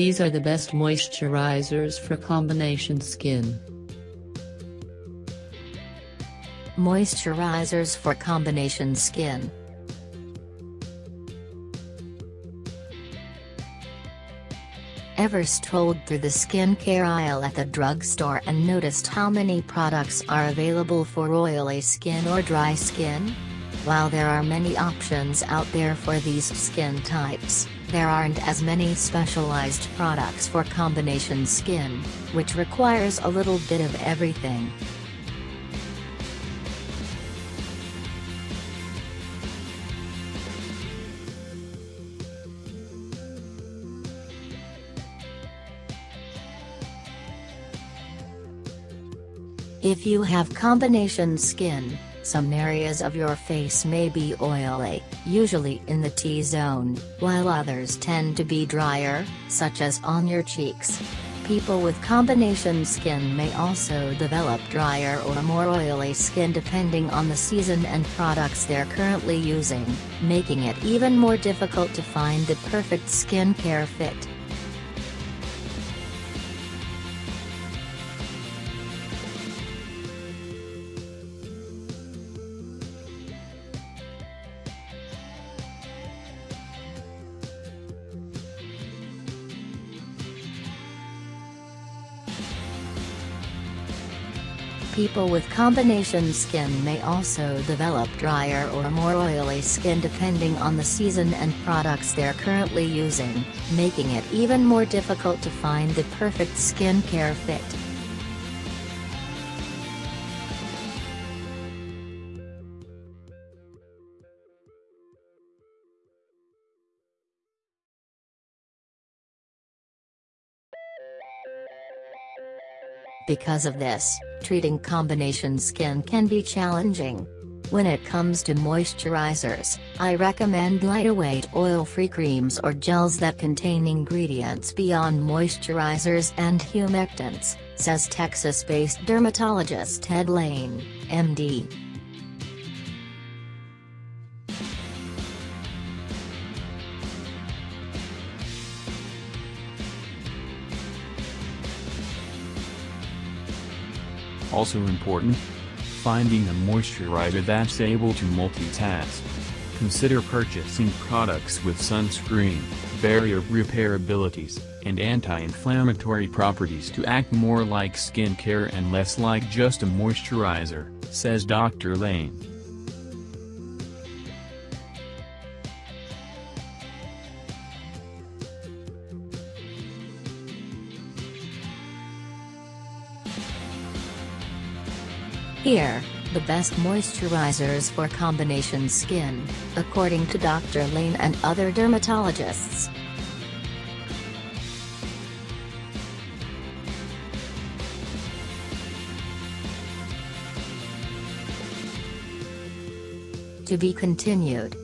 These are the best moisturizers for combination skin. Moisturizers for combination skin. Ever strolled through the skincare aisle at the drugstore and noticed how many products are available for oily skin or dry skin? While there are many options out there for these skin types, there aren't as many specialized products for combination skin, which requires a little bit of everything. If you have combination skin, some areas of your face may be oily, usually in the T-zone, while others tend to be drier, such as on your cheeks. People with combination skin may also develop drier or more oily skin depending on the season and products they're currently using, making it even more difficult to find the perfect skincare fit. People with combination skin may also develop drier or more oily skin depending on the season and products they're currently using, making it even more difficult to find the perfect skincare fit. Because of this, treating combination skin can be challenging. When it comes to moisturizers, I recommend lightweight oil-free creams or gels that contain ingredients beyond moisturizers and humectants, says Texas-based dermatologist Ted Lain, MD. Also important? Finding a moisturizer that's able to multitask. Consider purchasing products with sunscreen, barrier repair abilities, and anti-inflammatory properties to act more like skincare and less like just a moisturizer, says Dr. Lain. Here, the best moisturizers for combination skin, according to Dr. Lain and other dermatologists. To be continued.